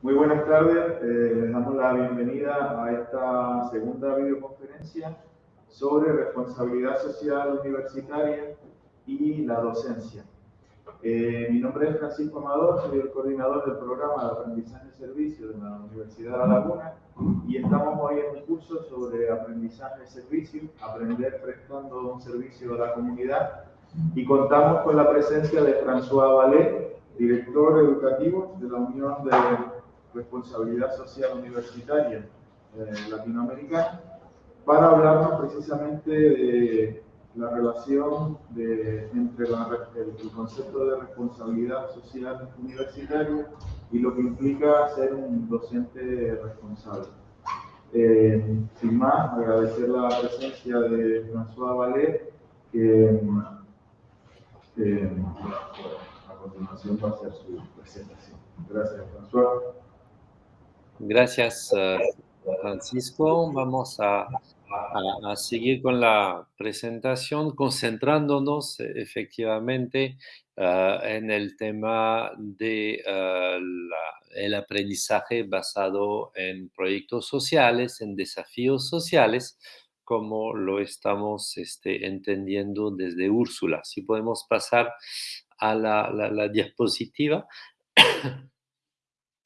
Muy buenas tardes, eh, les damos la bienvenida a esta segunda videoconferencia sobre responsabilidad social universitaria y la docencia. Eh, mi nombre es Francisco Amador, soy el coordinador del programa de aprendizaje y servicio de la Universidad de La Laguna y estamos hoy en un curso sobre aprendizaje y servicio, aprender prestando un servicio a la comunidad y contamos con la presencia de François Vallet, director educativo de la Unión de Responsabilidad Social Universitaria eh, Latinoamericana, para hablarnos precisamente de la relación entre el, concepto de responsabilidad social universitaria y lo que implica ser un docente responsable. Eh, sin más, agradecer la presencia de François Vallet, que a continuación va a hacer su presentación. Gracias, François. Gracias, eh, Francisco. Vamos a, seguir con la presentación, concentrándonos eh, efectivamente eh, en el tema del de, aprendizaje basado en proyectos sociales, en desafíos sociales, como lo estamos este, entendiendo desde Úrsula. Si podemos pasar a la diapositiva.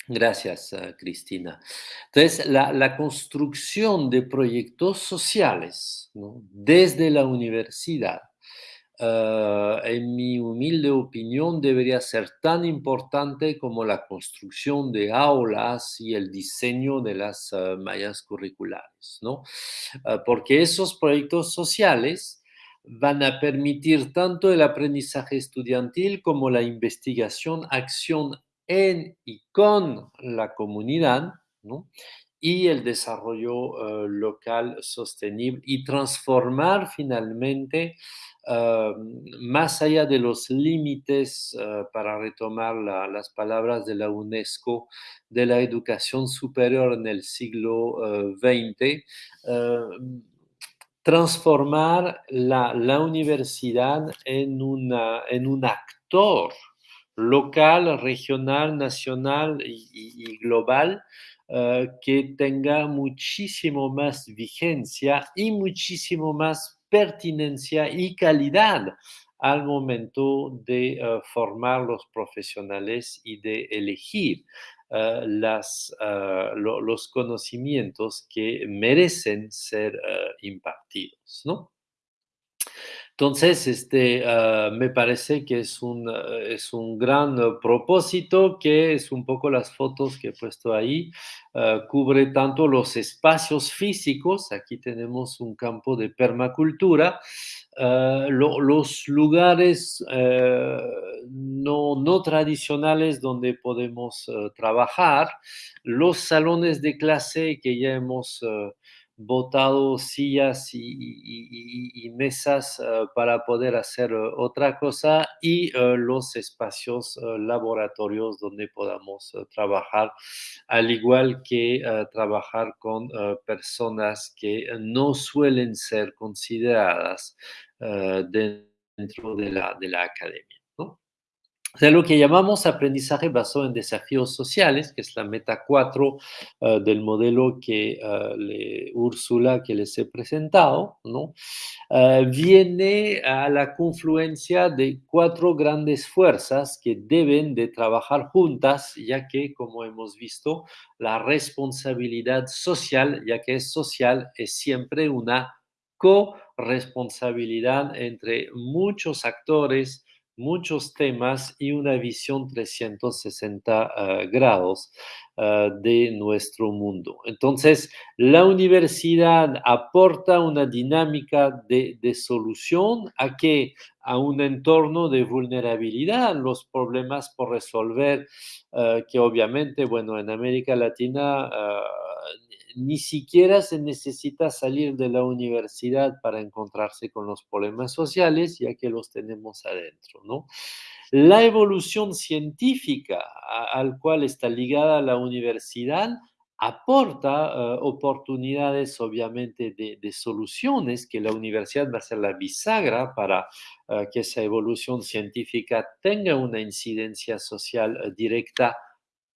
Gracias, eh, Cristina. Entonces, la, construcción de proyectos sociales desde la universidad, eh, en mi humilde opinión, debería ser tan importante como la construcción de aulas y el diseño de las eh, mallas curriculares, ¿no? porque esos proyectos sociales van a permitir tanto el aprendizaje estudiantil como la investigación, acción en y con la comunidad, y el desarrollo eh, local sostenible y transformar finalmente, eh, más allá de los límites, eh, para retomar las palabras de la UNESCO, de la educación superior en el siglo XX, transformar la, la, universidad en, una, en un actor local, regional, nacional y, global eh, que tenga muchísimo más vigencia y muchísimo más pertinencia y calidad al momento de eh, formar los profesionales y de elegir eh, las, los conocimientos que merecen ser impartidos, ¿no? Entonces, este, ah, me parece que es un, ah, es un gran propósito, que es un poco las fotos que he puesto ahí, ah, cubre tanto los espacios físicos, aquí tenemos un campo de permacultura, los lugares no, no, tradicionales donde podemos trabajar, los salones de clase que ya hemos botado sillas y, mesas eh, para poder hacer eh, otra cosa y eh, los espacios laboratorios donde podamos trabajar, al igual que trabajar con personas que no suelen ser consideradas dentro de la, de la academia. Sea, lo que llamamos aprendizaje basado en desafíos sociales, que es la meta 4 eh, del modelo que le, Úrsula que les he presentado, ¿no? Eh, viene a la confluencia de cuatro grandes fuerzas que deben de trabajar juntas, ya que, como hemos visto, la responsabilidad social, ya que es social, es siempre una corresponsabilidad entre muchos actores, muchos temas y una visión 360 ah, grados ah, de nuestro mundo. Entonces, la universidad aporta una dinámica de, solución a que a un entorno de vulnerabilidad, los problemas por resolver, ah, que obviamente, bueno, en América Latina ni siquiera se necesita salir de la universidad para encontrarse con los problemas sociales, ya que los tenemos adentro, ¿no? La evolución científica al cual está ligada la universidad aporta eh, oportunidades, obviamente, de, soluciones que la universidad va a ser la bisagra para eh, que esa evolución científica tenga una incidencia social eh, directa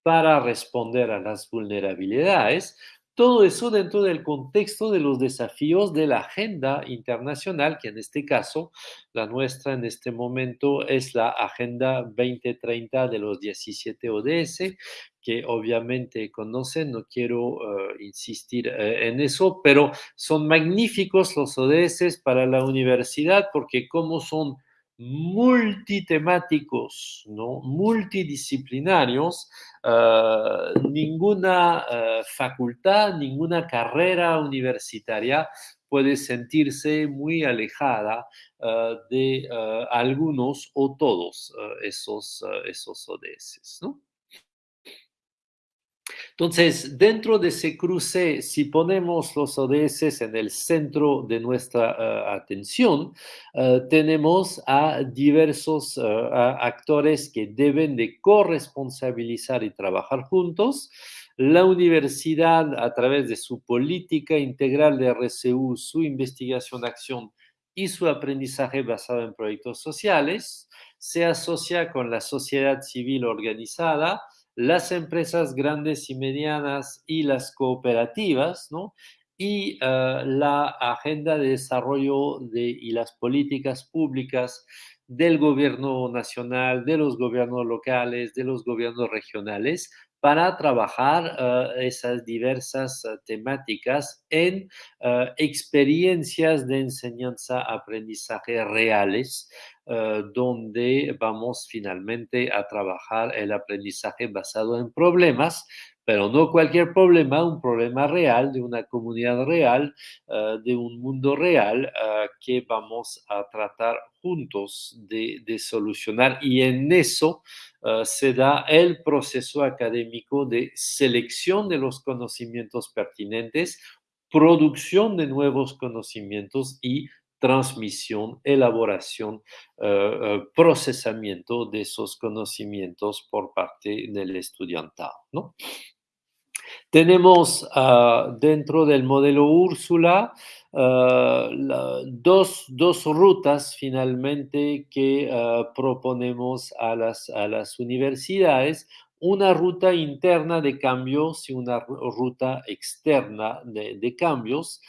para responder a las vulnerabilidades. Todo eso dentro del contexto de los desafíos de la agenda internacional, que en este caso, la nuestra en este momento es la Agenda 2030 de los 17 ODS, que obviamente conocen, no quiero eh, insistir eh, en eso, pero son magníficos los ODS para la universidad porque como son multitemáticos, ¿no? multidisciplinarios, ah, ninguna ah, facultad, ninguna carrera universitaria puede sentirse muy alejada ah, de algunos o todos esos, esos ODS. ¿no? Entonces, dentro de ese cruce, si ponemos los ODS en el centro de nuestra eh, atención, eh, tenemos a diversos eh, actores que deben de corresponsabilizar y trabajar juntos. La universidad, a través de su política integral de RCU, su investigación, acción y su aprendizaje basado en proyectos sociales, se asocia con la sociedad civil organizada, las empresas grandes y medianas y las cooperativas, ¿no? Y ah, la agenda de desarrollo de, y las políticas públicas del gobierno nacional, de los gobiernos locales, de los gobiernos regionales, para trabajar ah, esas diversas ah, temáticas en experiencias de enseñanza-aprendizaje reales donde vamos finalmente a trabajar el aprendizaje basado en problemas, pero no cualquier problema, un problema real, de una comunidad real, eh, de un mundo real eh, que vamos a tratar juntos de solucionar. Y en eso se da el proceso académico de selección de los conocimientos pertinentes, producción de nuevos conocimientos y transmisión, elaboración, eh, eh, procesamiento de esos conocimientos por parte del estudiantado. Tenemos ah, dentro del modelo Úrsula ah, dos, dos, rutas finalmente que ah, proponemos a las, a las universidades una ruta interna de cambios y una ruta externa de cambios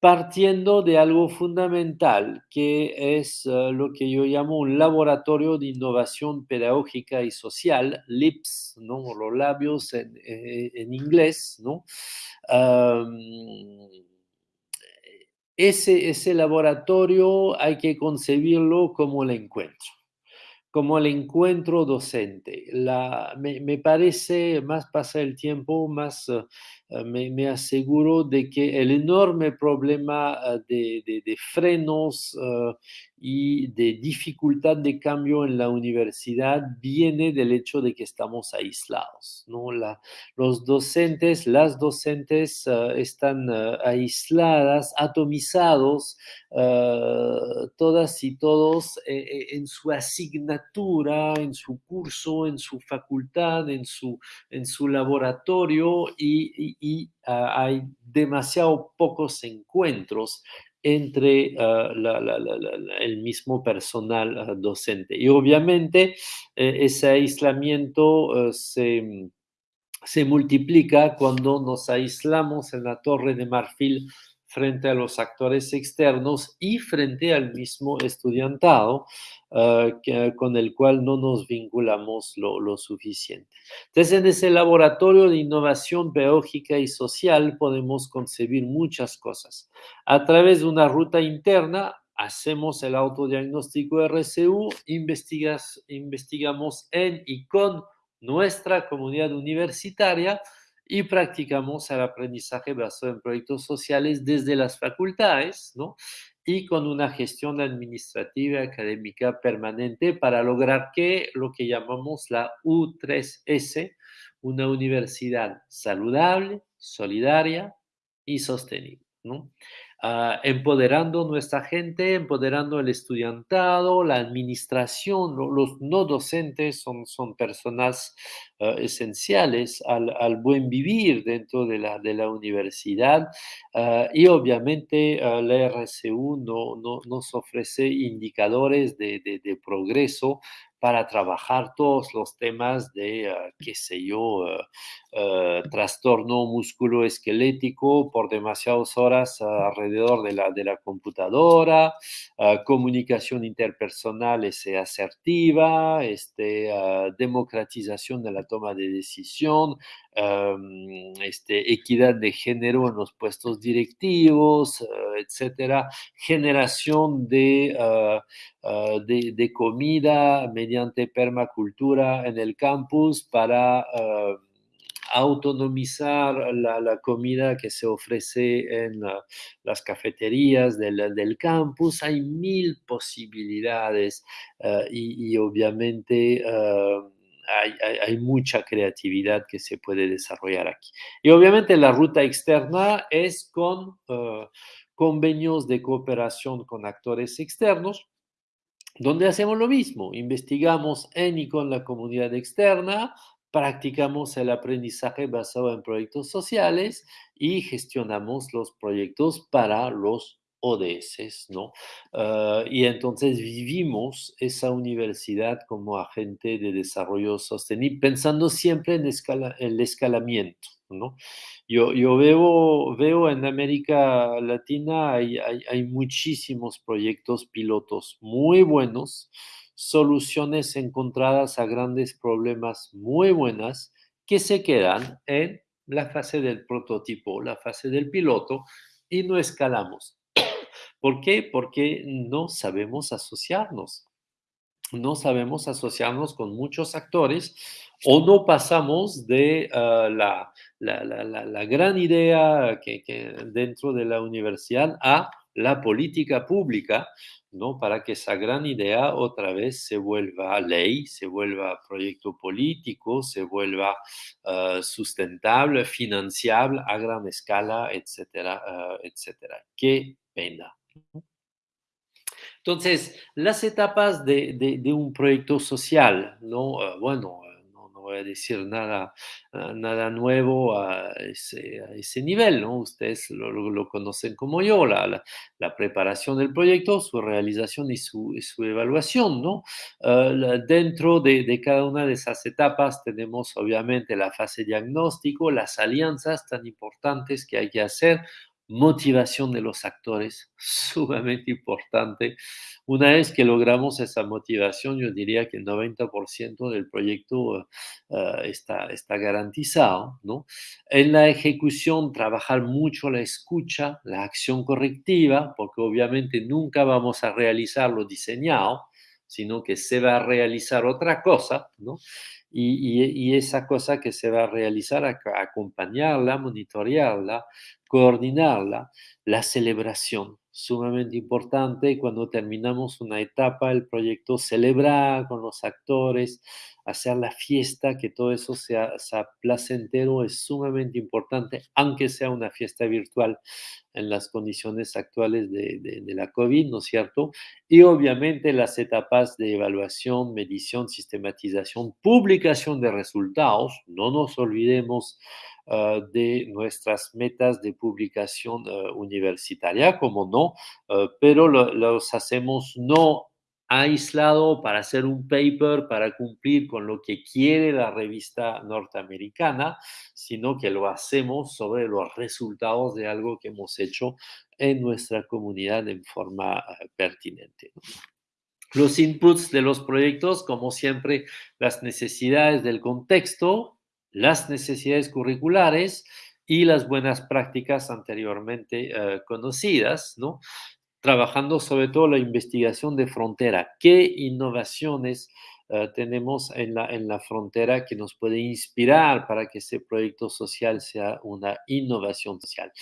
partiendo de algo fundamental, que es eh, lo que yo llamo un laboratorio de innovación pedagógica y social, LIPS, ¿no? los labios en, eh, inglés, ¿no? ese, ese laboratorio hay que concebirlo como el encuentro como el encuentro docente. La, me, me, parece, más pasa el tiempo, más uh, me, me, aseguro de que el enorme problema uh, de, de, de, frenos uh, y de dificultad de cambio en la universidad viene del hecho de que estamos aislados. ¿no? La, los docentes, las docentes uh, están uh, aisladas, atomizados, uh, todas y todos eh, en su asignatura, en su curso, en su facultad, en su, en su laboratorio y, y hay demasiado pocos encuentros entre ah, el mismo personal ah, docente. Y obviamente eh, ese aislamiento eh, se, se multiplica cuando nos aislamos en la torre de marfil frente a los actores externos y frente al mismo estudiantado uh, que, con el cual no nos vinculamos lo, suficiente. Entonces, en ese laboratorio de innovación pedagógica y social podemos concebir muchas cosas. A través de una ruta interna, hacemos el autodiagnóstico RCU, investigamos en y con nuestra comunidad universitaria, y practicamos el aprendizaje basado en proyectos sociales desde las facultades, ¿no? Y con una gestión administrativa académica permanente para lograr que lo que llamamos la U3S, una universidad saludable, solidaria y sostenible, ¿no? Uh, empoderando nuestra gente, empoderando el estudiantado, la administración, lo, los no docentes son, son personas uh, esenciales al, al, buen vivir dentro de la, de la universidad uh, y obviamente la RCU no, no, nos ofrece indicadores de, de progreso para trabajar todos los temas de, qué sé yo, trastorno musculoesquelético por demasiadas horas alrededor de la, de la computadora, comunicación interpersonal ese asertiva, este, democratización de la toma de decisión, este, equidad de género en los puestos directivos, etcétera, generación de, de, de, comida mediante permacultura en el campus para autonomizar la, comida que se ofrece en las cafeterías del, campus. Hay mil posibilidades y, obviamente hay, mucha creatividad que se puede desarrollar aquí. Y obviamente la ruta externa es con eh, convenios de cooperación con actores externos donde hacemos lo mismo, investigamos en y con la comunidad externa, practicamos el aprendizaje basado en proyectos sociales y gestionamos los proyectos para los ODS, ¿no? Ah, y entonces vivimos esa universidad como agente de desarrollo sostenible, pensando siempre en el escalamiento, ¿no? Yo, yo veo, veo en América Latina hay, hay, hay muchísimos proyectos pilotos muy buenos, soluciones encontradas a grandes problemas muy buenas que se quedan en la fase del prototipo, la fase del piloto y no escalamos. ¿Por qué? Porque no sabemos asociarnos. No sabemos asociarnos con muchos actores o no pasamos de ah, la, gran idea que, que dentro de la universidad a la política pública, ¿no? Para que esa gran idea otra vez se vuelva ley, se vuelva proyecto político, se vuelva ah, sustentable, financiable a gran escala, etcétera, ah, etcétera. Qué pena. Entonces, las etapas de, de un proyecto social, ¿no? Ah, bueno, voy a decir nada, ah, nada nuevo a ese, nivel, ¿no? Ustedes lo, conocen como yo, la, la, preparación del proyecto, su realización y su, evaluación, ¿no? Dentro de, de, cada una de esas etapas tenemos obviamente la fase diagnóstico, las alianzas tan importantes que hay que hacer, motivación de los actores, sumamente importante. Una vez que logramos esa motivación, yo diría que el 90% del proyecto uh, está, está garantizado. ¿no? En la ejecución, trabajar mucho la escucha, la acción correctiva, porque obviamente nunca vamos a realizar lo diseñado, sino que se va a realizar otra cosa. Y, esa cosa que se va a realizar, acompañarla, monitorearla, coordinarla, la celebración, sumamente importante. Cuando terminamos una etapa del proyecto, celebrar con los actores, hacer la fiesta, que todo eso sea, placentero, es sumamente importante, aunque sea una fiesta virtual en las condiciones actuales de, la COVID, ¿no es cierto? Y obviamente las etapas de evaluación, medición, sistematización, publicación de resultados, no nos olvidemos uh, de nuestras metas de publicación uh, universitaria, como no, uh, pero lo, los hacemos no aislado para hacer un paper, para cumplir con lo que quiere la revista norteamericana, sino que lo hacemos sobre los resultados de algo que hemos hecho en nuestra comunidad en forma uh, pertinente. Los inputs de los proyectos, como siempre, las necesidades del contexto, las necesidades curriculares y las buenas prácticas anteriormente uh, conocidas, ¿no? Trabajando sobre todo la investigación de frontera. ¿Qué innovaciones uh, tenemos en la, en la frontera que nos puede inspirar para que ese proyecto social sea una innovación social?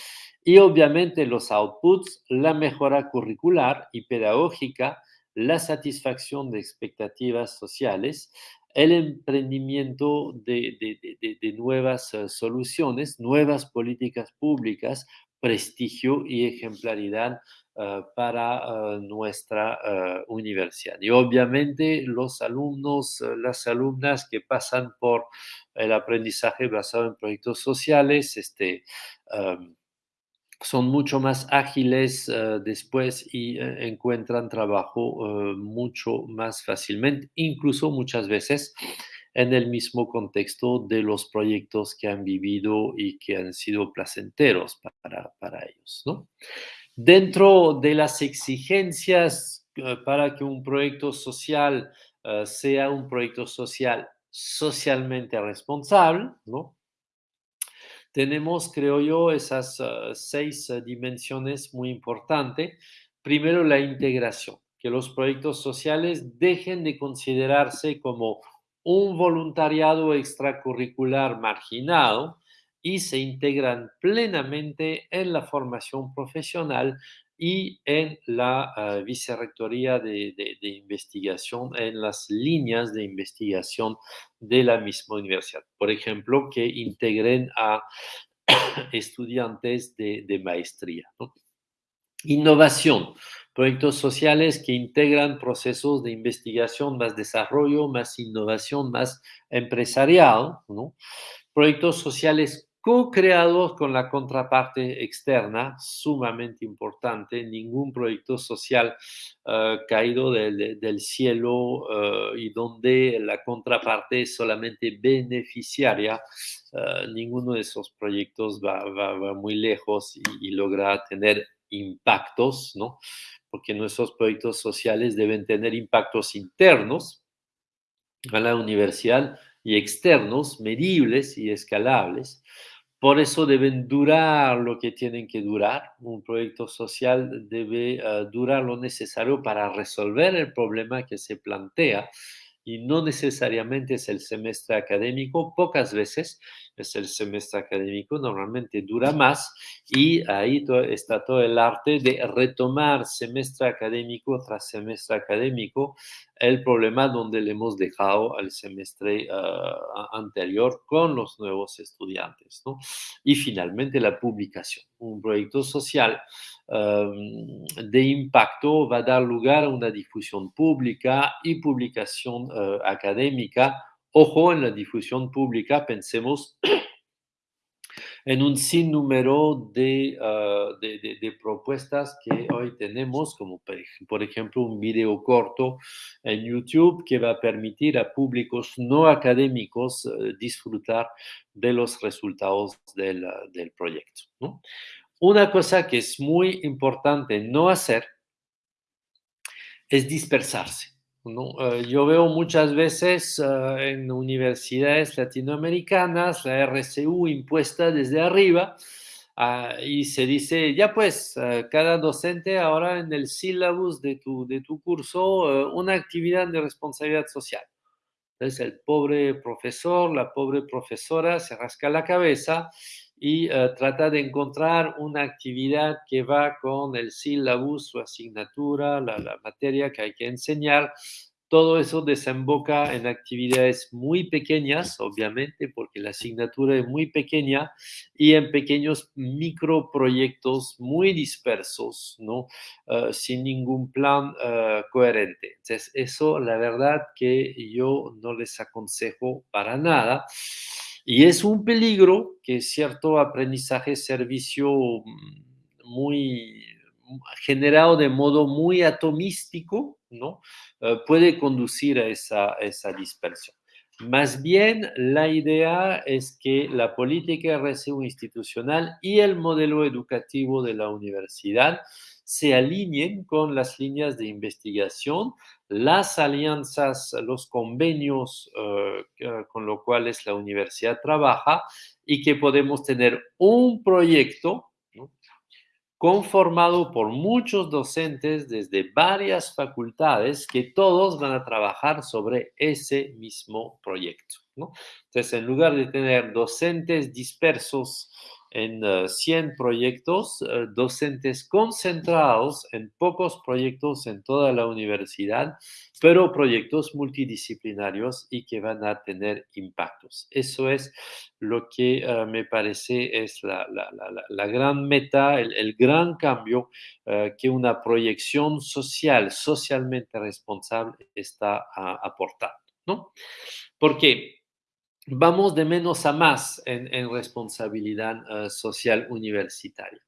Y obviamente los outputs, la mejora curricular y pedagógica, la satisfacción de expectativas sociales, el emprendimiento de, de, de, nuevas uh, soluciones, nuevas políticas públicas, prestigio y ejemplaridad uh, para uh, nuestra uh, universidad. Y obviamente los alumnos, las alumnas que pasan por el aprendizaje basado en proyectos sociales, este, um, son mucho más ágiles después y encuentran trabajo mucho más fácilmente, incluso muchas veces en el mismo contexto de los proyectos que han vivido y que han sido placenteros para, para ellos. ¿no? Dentro de las exigencias para que un proyecto social sea un proyecto social socialmente responsable, ¿no? tenemos, creo yo, esas uh, seis dimensiones muy importantes. Primero, la integración, que los proyectos sociales dejen de considerarse como un voluntariado extracurricular marginado y se integran plenamente en la formación profesional y en la uh, vicerrectoría de, investigación, en las líneas de investigación de la misma universidad. Por ejemplo, que integren a estudiantes de, maestría. ¿no? Innovación, proyectos sociales que integran procesos de investigación, más desarrollo, más innovación, más empresarial, ¿no? Proyectos sociales co-creados con la contraparte externa, sumamente importante. Ningún proyecto social uh, caído del, cielo uh, y donde la contraparte es solamente beneficiaria, uh, ninguno de esos proyectos va, muy lejos y, logra tener impactos, ¿no? Porque nuestros proyectos sociales deben tener impactos internos a la universidad y externos, medibles y escalables. Por eso deben durar lo que tienen que durar. Un proyecto social debe uh, durar lo necesario para resolver el problema que se plantea y no necesariamente es el semestre académico, pocas veces es el semestre académico, normalmente dura más y ahí está todo el arte de retomar semestre académico tras semestre académico el problema donde le hemos dejado al semestre uh, anterior con los nuevos estudiantes. ¿no? Y finalmente la publicación, un proyecto social um, de impacto va a dar lugar a una difusión pública y publicación uh, académica. Ojo, en la difusión pública pensemos en un sinnúmero de, uh, de, de, propuestas que hoy tenemos, como por ejemplo un video corto en YouTube que va a permitir a públicos no académicos uh, disfrutar de los resultados del, proyecto. Una cosa que es muy importante no hacer es dispersarse. ¿No? Uh, yo veo muchas veces uh, en universidades latinoamericanas la RCU impuesta desde arriba uh, y se dice, ya pues, cada docente ahora en el sílabus de tu, de tu curso una actividad de responsabilidad social. Entonces el pobre profesor, la pobre profesora se rasca la cabeza y uh, trata de encontrar una actividad que va con el sílabus, su asignatura, la, la, materia que hay que enseñar. Todo eso desemboca en actividades muy pequeñas, obviamente, porque la asignatura es muy pequeña, y en pequeños microproyectos muy dispersos, ¿no? Uh, sin ningún plan uh, coherente. Entonces, eso, la verdad que yo no les aconsejo para nada. Y es un peligro que cierto aprendizaje-servicio mm, muy generado de modo muy atomístico, ¿no? Uh, puede conducir a esa, a esa, dispersión. Más bien, la idea es que la política RCU institucional y el modelo educativo de la universidad se alineen con las líneas de investigación, las alianzas, los convenios uh, con los cuales la universidad trabaja y que podemos tener un proyecto conformado por muchos docentes desde varias facultades que todos van a trabajar sobre ese mismo proyecto. Entonces, en lugar de tener docentes dispersos en uh, eh, 100 proyectos, uh, docentes concentrados en pocos proyectos en toda la universidad, pero proyectos multidisciplinarios y que van a tener impactos. Eso es lo que uh, me parece es la, la, la, la gran meta, el, el gran cambio que una proyección social, socialmente responsable está aportando. ¿no? Porque vamos de menos a más en, responsabilidad eh, social universitaria.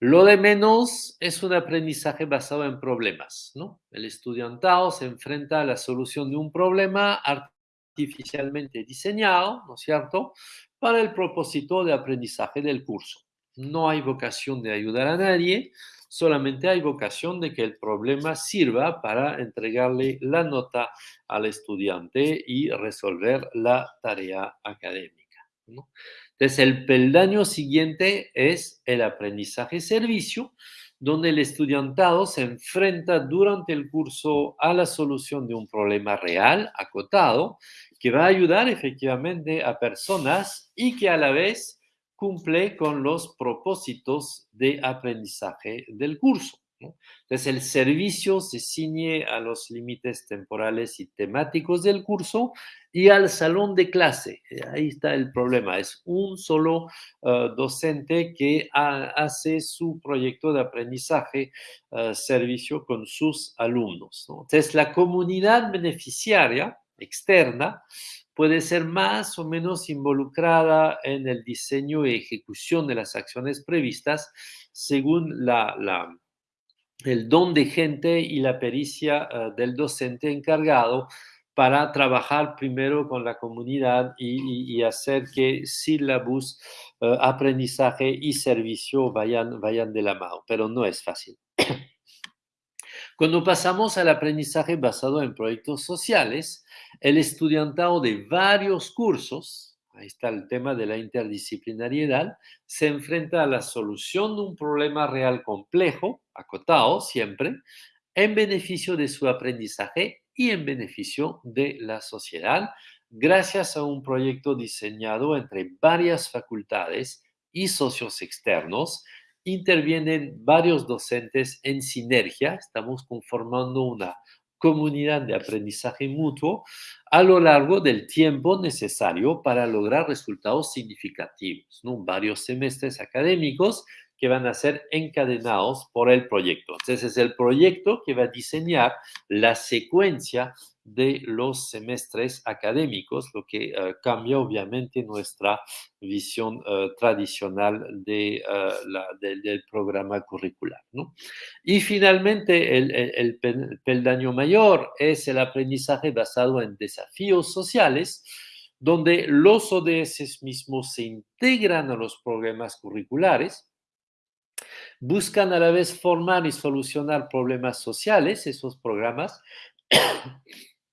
Lo de menos es un aprendizaje basado en problemas, ¿no? El estudiantado se enfrenta a la solución de un problema artificialmente diseñado, ¿no es cierto?, para el propósito de aprendizaje del curso. No hay vocación de ayudar a nadie, solamente hay vocación de que el problema sirva para entregarle la nota al estudiante y resolver la tarea académica. Entonces, el peldaño siguiente es el aprendizaje-servicio, donde el estudiantado se enfrenta durante el curso a la solución de un problema real, acotado, que va a ayudar efectivamente a personas y que a la vez cumple con los propósitos de aprendizaje del curso. Entonces, el servicio se ciñe a los límites temporales y temáticos del curso y al salón de clase. Eh, ahí está el problema. Es un solo eh, docente que hace su proyecto de aprendizaje, uh, servicio con sus alumnos. Entonces, la comunidad beneficiaria externa puede ser más o menos involucrada en el diseño y ejecución de las acciones previstas según el don de gente y la pericia eh, del docente encargado para trabajar primero con la comunidad y, hacer que sílabus, uh, aprendizaje y servicio vayan, vayan de la mano, pero no es fácil. Cuando pasamos al aprendizaje basado en proyectos sociales, el estudiantado de varios cursos, ahí está el tema de la interdisciplinariedad, se enfrenta a la solución de un problema real complejo, acotado siempre, en beneficio de su aprendizaje y en beneficio de la sociedad, gracias a un proyecto diseñado entre varias facultades y socios externos. Intervienen varios docentes en sinergia, estamos conformando una comunidad de aprendizaje mutuo a lo largo del tiempo necesario para lograr resultados significativos, ¿no? varios semestres académicos que van a ser encadenados por el proyecto. Entonces es el proyecto que va a diseñar la secuencia de los semestres académicos, lo que eh, cambia obviamente nuestra visión eh, tradicional eh, del programa curricular. Y finalmente, el, el, peldaño mayor es el aprendizaje basado en desafíos sociales, donde los ODS mismos se integran a los programas curriculares, buscan a la vez formar y solucionar problemas sociales, esos programas,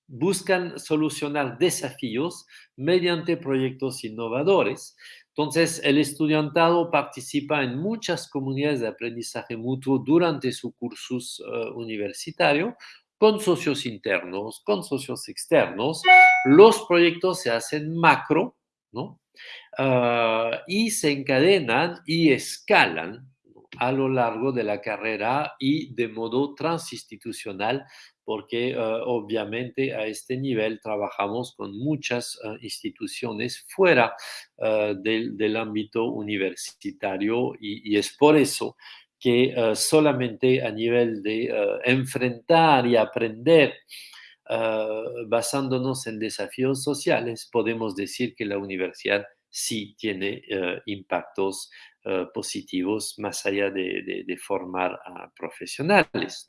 buscan solucionar desafíos mediante proyectos innovadores. Entonces, el estudiantado participa en muchas comunidades de aprendizaje mutuo durante su cursus eh, universitario con socios internos, con socios externos. Los proyectos se hacen macro, ¿no? Ah, y se encadenan y escalan a lo largo de la carrera y de modo transinstitucional porque eh, obviamente a este nivel trabajamos con muchas eh, instituciones fuera eh, del, ámbito universitario y, es por eso que solamente a nivel de enfrentar y aprender basándonos en desafíos sociales podemos decir que la universidad sí tiene impactos eh, positivos más allá de, formar a profesionales.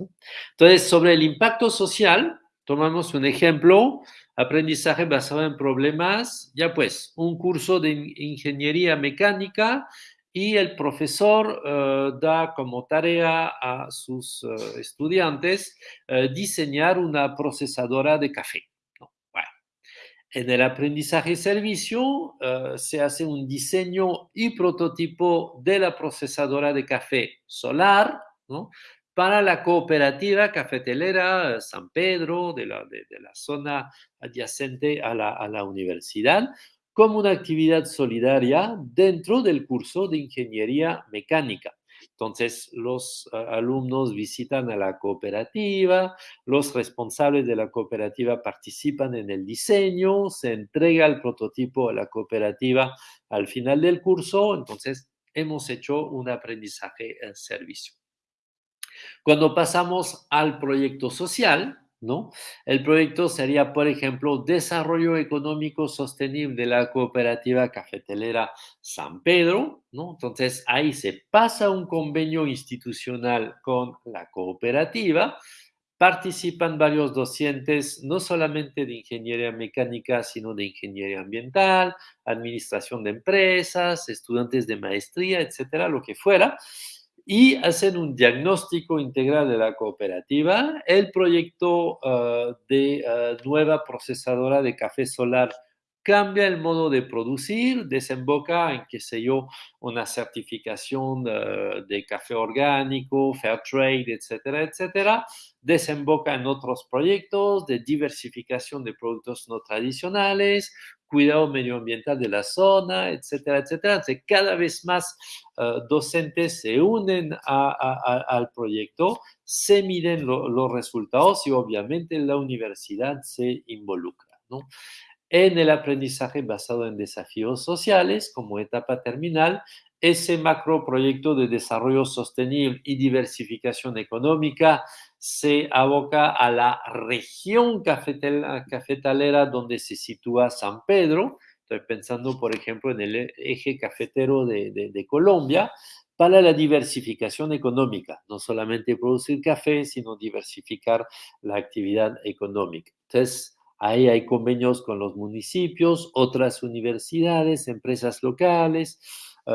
Entonces, sobre el impacto social, tomamos un ejemplo, aprendizaje basado en problemas, ya pues, un curso de ingeniería mecánica y el profesor eh, da como tarea a sus eh, estudiantes diseñar una procesadora de café. En el aprendizaje servicio eh, se hace un diseño y prototipo de la procesadora de café solar para la cooperativa cafetelera San Pedro de la, zona adyacente a la universidad como una actividad solidaria dentro del curso de ingeniería mecánica. Entonces, los ah, alumnos visitan a la cooperativa, los responsables de la cooperativa participan en el diseño, se entrega el prototipo a la cooperativa al final del curso, entonces hemos hecho un aprendizaje en servicio. Cuando pasamos al proyecto social, ¿no? El proyecto sería, por ejemplo, desarrollo económico sostenible de la cooperativa cafetelera San Pedro, ¿no? Entonces ahí se pasa un convenio institucional con la cooperativa, participan varios docentes, no solamente de ingeniería mecánica, sino de ingeniería ambiental, administración de empresas, estudiantes de maestría, etcétera, lo que fuera y hacen un diagnóstico integral de la cooperativa. El proyecto ah, de ah, nueva procesadora de café solar cambia el modo de producir, desemboca en, qué sé yo, una certificación de café orgánico, fair trade, etcétera, etcétera. Desemboca en otros proyectos de diversificación de productos no tradicionales, cuidado medioambiental de la zona, etcétera, etcétera. Entonces, cada vez más eh, docentes se unen al proyecto, se miden los resultados y obviamente la universidad se involucra. ¿no? En el aprendizaje basado en desafíos sociales como etapa terminal, ese macroproyecto de desarrollo sostenible y diversificación económica se aboca a la región cafetalera donde se sitúa San Pedro. Estoy pensando, por ejemplo, en el eje cafetero de, Colombia para la diversificación económica, no solamente producir café, sino diversificar la actividad económica. Entonces, ahí hay convenios con los municipios, otras universidades, empresas locales, eh,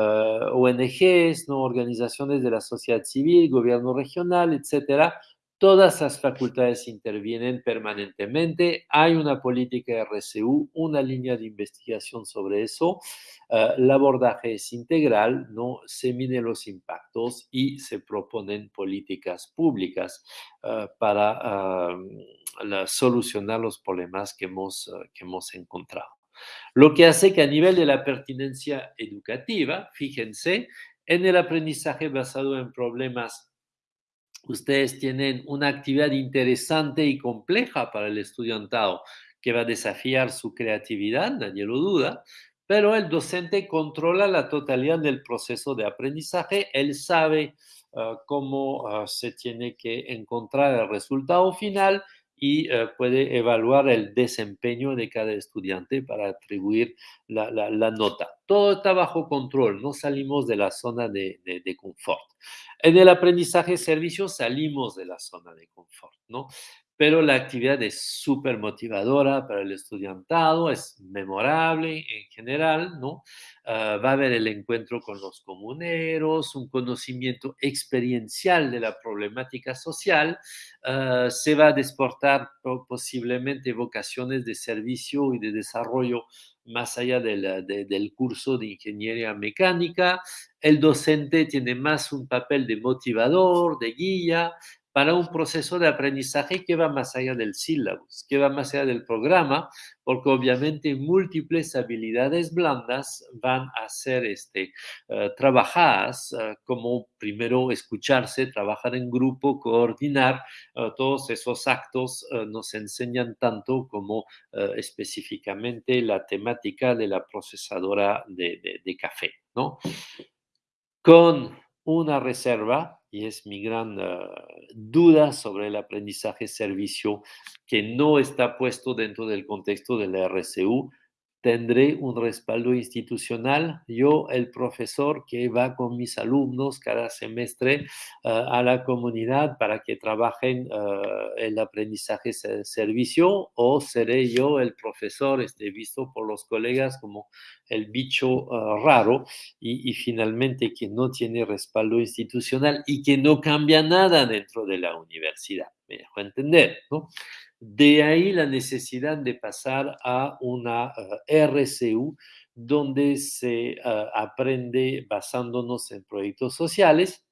ONGs, ¿no? organizaciones de la sociedad civil, gobierno regional, etcétera, Todas las facultades intervienen permanentemente. Hay una política de RCU, una línea de investigación sobre eso. Eh, el abordaje es integral, ¿no? se miden los impactos y se proponen políticas públicas eh, para solucionar los problemas que hemos, eh, que hemos encontrado. Lo que hace que a nivel de la pertinencia educativa, fíjense, en el aprendizaje basado en problemas ustedes tienen una actividad interesante y compleja para el estudiantado que va a desafiar su creatividad, nadie lo duda, pero el docente controla la totalidad del proceso de aprendizaje, él sabe ah, cómo ah, se tiene que encontrar el resultado final y eh, puede evaluar el desempeño de cada estudiante para atribuir la, nota. Todo está bajo control, no salimos de la zona de, de confort. En el aprendizaje servicio salimos de la zona de confort, ¿no? Pero la actividad es súper motivadora para el estudiantado, es memorable en general, ¿no? Ah, va a haber el encuentro con los comuneros, un conocimiento experiencial de la problemática social, ah, se va a desportar posiblemente vocaciones de servicio y de desarrollo más allá del curso de ingeniería mecánica. El docente tiene más un papel de motivador, de guía, para un proceso de aprendizaje que va más allá del sílabus, que va más allá del programa, porque obviamente múltiples habilidades blandas van a ser este, eh, trabajadas, eh, como primero escucharse, trabajar en grupo, coordinar, eh, todos esos actos nos enseñan tanto como específicamente la temática de la procesadora de, de, de café, ¿no? Con una reserva, y es mi gran ah, duda sobre el aprendizaje servicio que no está puesto dentro del contexto de la RCU, tendré un respaldo institucional. Yo, el profesor que va con mis alumnos cada semestre ah, a la comunidad para que trabajen uh, el aprendizaje servicio o seré yo el profesor este, visto por los colegas como el bicho raro y, y, finalmente que no tiene respaldo institucional y que no cambia nada dentro de la universidad. Me dejo entender, ¿no? De ahí la necesidad de pasar a una eh, RCU donde se eh, aprende basándonos en proyectos sociales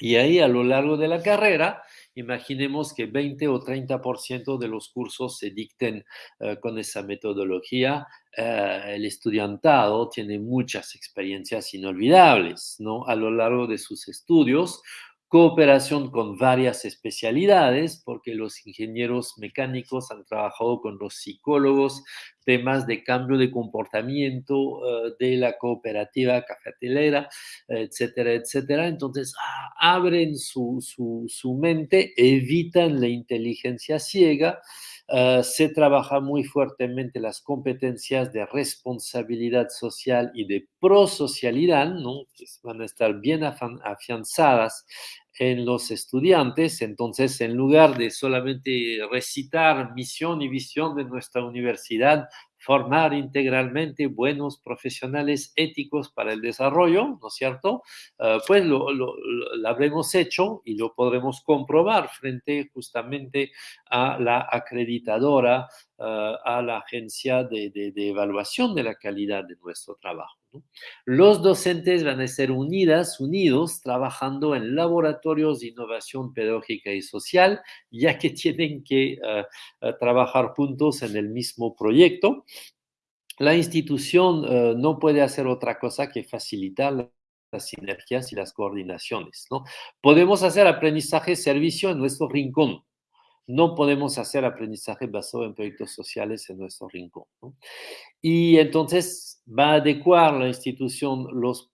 y ahí a lo largo de la carrera, imaginemos que 20 o 30% de los cursos se dicten eh, con esa metodología. el estudiantado tiene muchas experiencias inolvidables ¿no? a lo largo de sus estudios cooperación con varias especialidades, porque los ingenieros mecánicos han trabajado con los psicólogos, temas de cambio de comportamiento eh, de la cooperativa cafetelera, etcétera, etcétera. Entonces, abren su, su mente, evitan la inteligencia ciega eh, se trabaja muy fuertemente las competencias de responsabilidad social y de prosocialidad, ¿no? que van a estar bien afianzadas en los estudiantes. Entonces, en lugar de solamente recitar misión y visión de nuestra universidad, formar integralmente buenos profesionales éticos para el desarrollo, ¿no es cierto? Eh, pues lo, habremos hecho y lo podremos comprobar frente justamente a la acreditadora, eh, a la agencia de, evaluación de la calidad de nuestro trabajo. Los docentes van a ser unidas, unidos, trabajando en laboratorios de innovación pedagógica y social, ya que tienen que eh, eh, trabajar juntos en el mismo proyecto. La institución eh, no puede hacer otra cosa que facilitar las sinergias y las coordinaciones. ¿no? Podemos hacer aprendizaje-servicio en nuestro rincón, no podemos hacer aprendizaje basado en proyectos sociales en nuestro rincón. Y entonces va a adecuar la institución los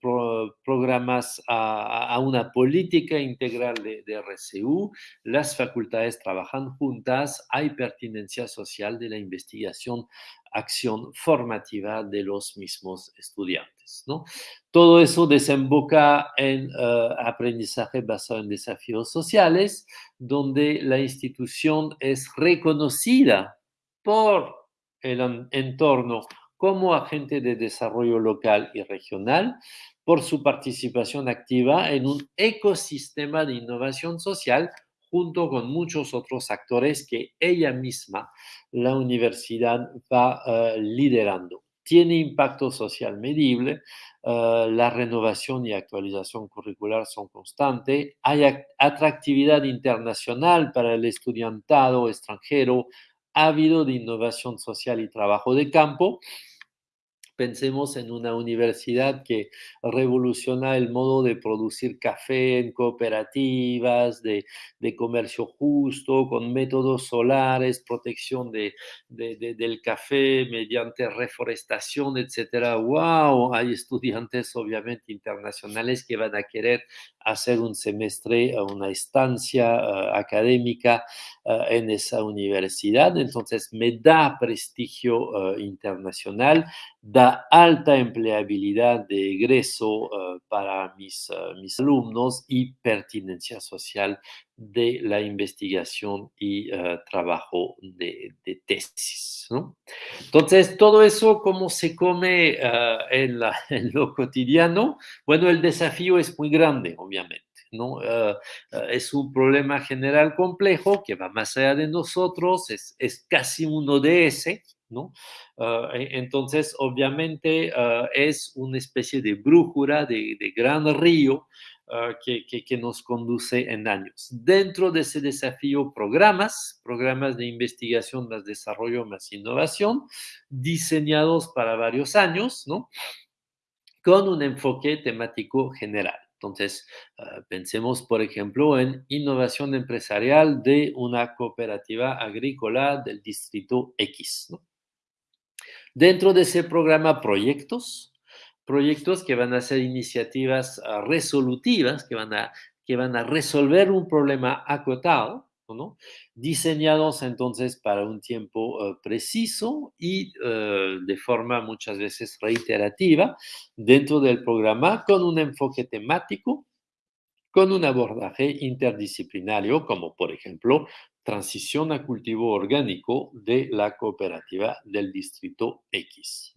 programas a, una política integral de, de, RCU, las facultades trabajan juntas, hay pertinencia social de la investigación acción formativa de los mismos estudiantes. ¿no? Todo eso desemboca en eh, aprendizaje basado en desafíos sociales, donde la institución es reconocida por el entorno como agente de desarrollo local y regional, por su participación activa en un ecosistema de innovación social junto con muchos otros actores que ella misma, la universidad, va eh, liderando. Tiene impacto social medible, eh, la renovación y actualización curricular son constantes, hay atractividad internacional para el estudiantado extranjero, ha habido de innovación social y trabajo de campo, Pensemos en una universidad que revoluciona el modo de producir café en cooperativas, de, comercio justo, con métodos solares, protección de, del café mediante reforestación, etc. ¡Wow! Hay estudiantes obviamente internacionales que van a querer hacer un semestre, una estancia eh, académica eh, en esa universidad. Entonces, me da prestigio eh, internacional, da alta empleabilidad de egreso para mis, mis alumnos y pertinencia social de la investigación y trabajo de, tesis. Entonces, todo eso, ¿cómo se come en, lo cotidiano? Bueno, el desafío es muy grande, obviamente. ¿no? Eh, eh, es un problema general complejo que va más allá de nosotros, es, es casi un ODS, ¿no? Eh, e, entonces, obviamente, es una especie de brújula, de, gran río que, que, nos conduce en años. Dentro de ese desafío, programas, programas de investigación más desarrollo más innovación, diseñados para varios años, ¿no? Con un enfoque temático general. Entonces, ah, pensemos, por ejemplo, en innovación empresarial de una cooperativa agrícola del distrito X. Dentro de ese programa, proyectos, proyectos que van a ser iniciativas ah, resolutivas, que van, a, que van a resolver un problema acotado, diseñados entonces para un tiempo eh, preciso y eh, de forma muchas veces reiterativa dentro del programa con un enfoque temático, con un abordaje interdisciplinario, como por ejemplo transición a cultivo orgánico de la cooperativa del distrito X.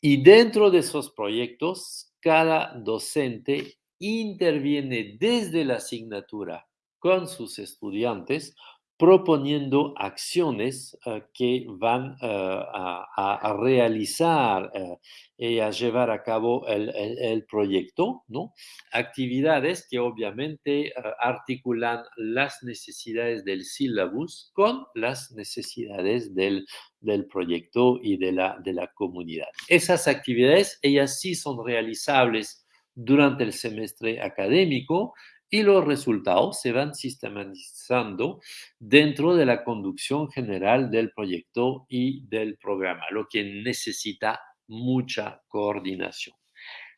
Y dentro de esos proyectos, cada docente interviene desde la asignatura con sus estudiantes proponiendo acciones eh, que van eh, a, realizar eh, y a llevar a cabo el, proyecto, ¿no? Actividades que obviamente articulan las necesidades del sílabus con las necesidades del, del proyecto y de la, de la comunidad. Esas actividades, ellas sí son realizables durante el semestre académico y los resultados se van sistematizando dentro de la conducción general del proyecto y del programa, lo que necesita mucha coordinación.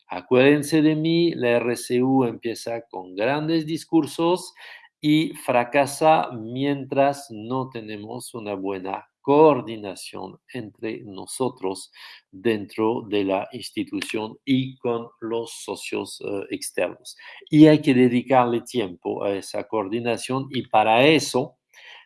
Acuérdense de mí, la RCU empieza con grandes discursos y fracasa mientras no tenemos una buena coordinación entre nosotros dentro de la institución y con los socios eh, externos. Y hay que dedicarle tiempo a esa coordinación y para eso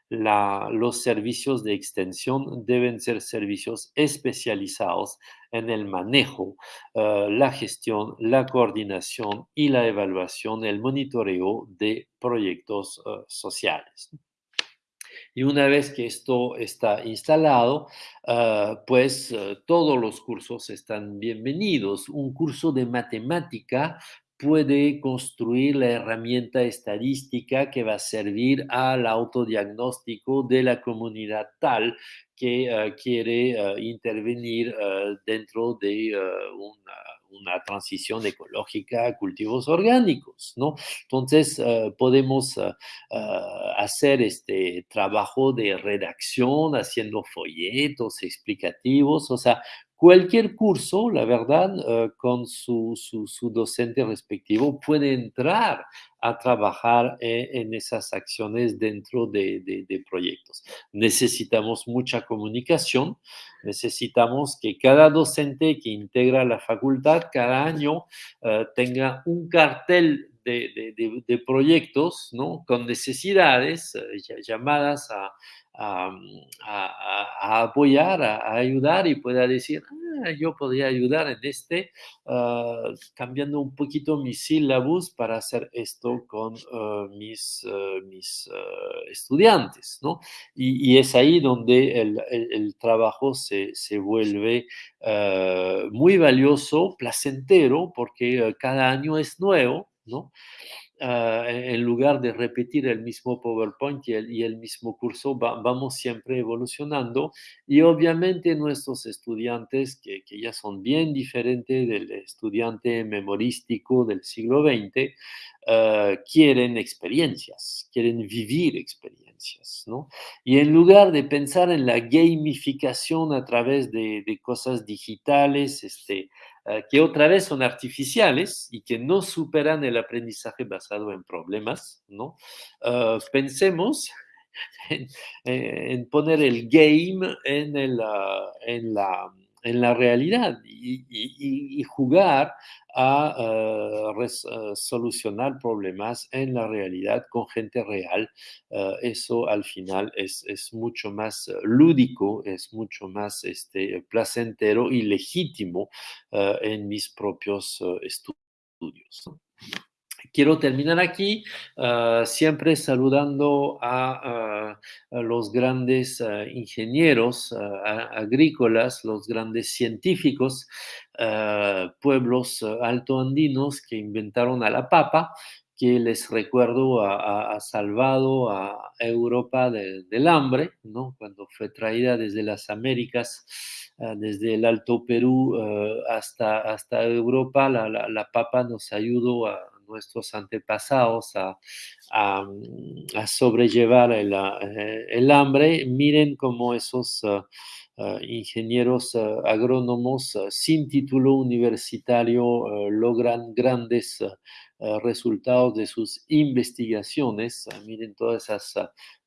los servicios de extensión deben ser servicios especializados en el manejo, eh, la gestión, la coordinación y la evaluación, el monitoreo de proyectos eh, sociales. Y una vez que esto está instalado, ah, pues eh, todos los cursos están bienvenidos. Un curso de matemática puede construir la herramienta estadística que va a servir al autodiagnóstico de la comunidad tal que ah, quiere ah, intervenir dentro de una una transición ecológica a cultivos orgánicos, ¿no? Entonces, eh, podemos eh, eh, hacer este trabajo de redacción haciendo folletos explicativos, o sea, cualquier curso, la verdad, con su, su, docente respectivo puede entrar a trabajar en esas acciones dentro de, de, proyectos. Necesitamos mucha comunicación, necesitamos que cada docente que integra la facultad cada año eh, tenga un cartel de, de, proyectos ¿no? con necesidades eh, llamadas a, a, apoyar, a, ayudar y pueda decir, ah, yo podría ayudar en este, ah, cambiando un poquito mis sílabos para hacer esto con ah, mis, mis estudiantes, ¿no? Y, es ahí donde el, el, trabajo se, se vuelve muy valioso, placentero, porque cada año es nuevo, ¿no? Ah, en lugar de repetir el mismo PowerPoint y el, mismo curso, vamos siempre evolucionando y obviamente nuestros estudiantes, que, ya son bien diferentes del estudiante memorístico del siglo XX, ah, quieren experiencias, quieren vivir experiencias, ¿no? Y en lugar de pensar en la gamificación a través de, de cosas digitales, este, que otra vez son artificiales y que no superan el aprendizaje basado en problemas, ¿no? Eh, pensemos en, poner el game en, ah, en la en la realidad y, jugar a eh, solucionar problemas en la realidad con gente real. Eh, eso al final es, mucho más lúdico, es mucho más este, placentero y legítimo en mis propios estudios. Quiero terminar aquí ah, siempre saludando a, los grandes ah, ingenieros ah, agrícolas, los grandes científicos, pueblos altoandinos que inventaron a la papa, que les recuerdo ha, salvado a Europa del hambre, ¿no? cuando fue traída desde las Américas, desde el Alto Perú hasta, hasta Europa, la, la papa nos ayudó a nuestros antepasados a, sobrellevar eh, el, hambre, miren cómo esos ah, ah, ingenieros ah, agrónomos sin título universitario logran grandes resultados de sus investigaciones. miren todas esas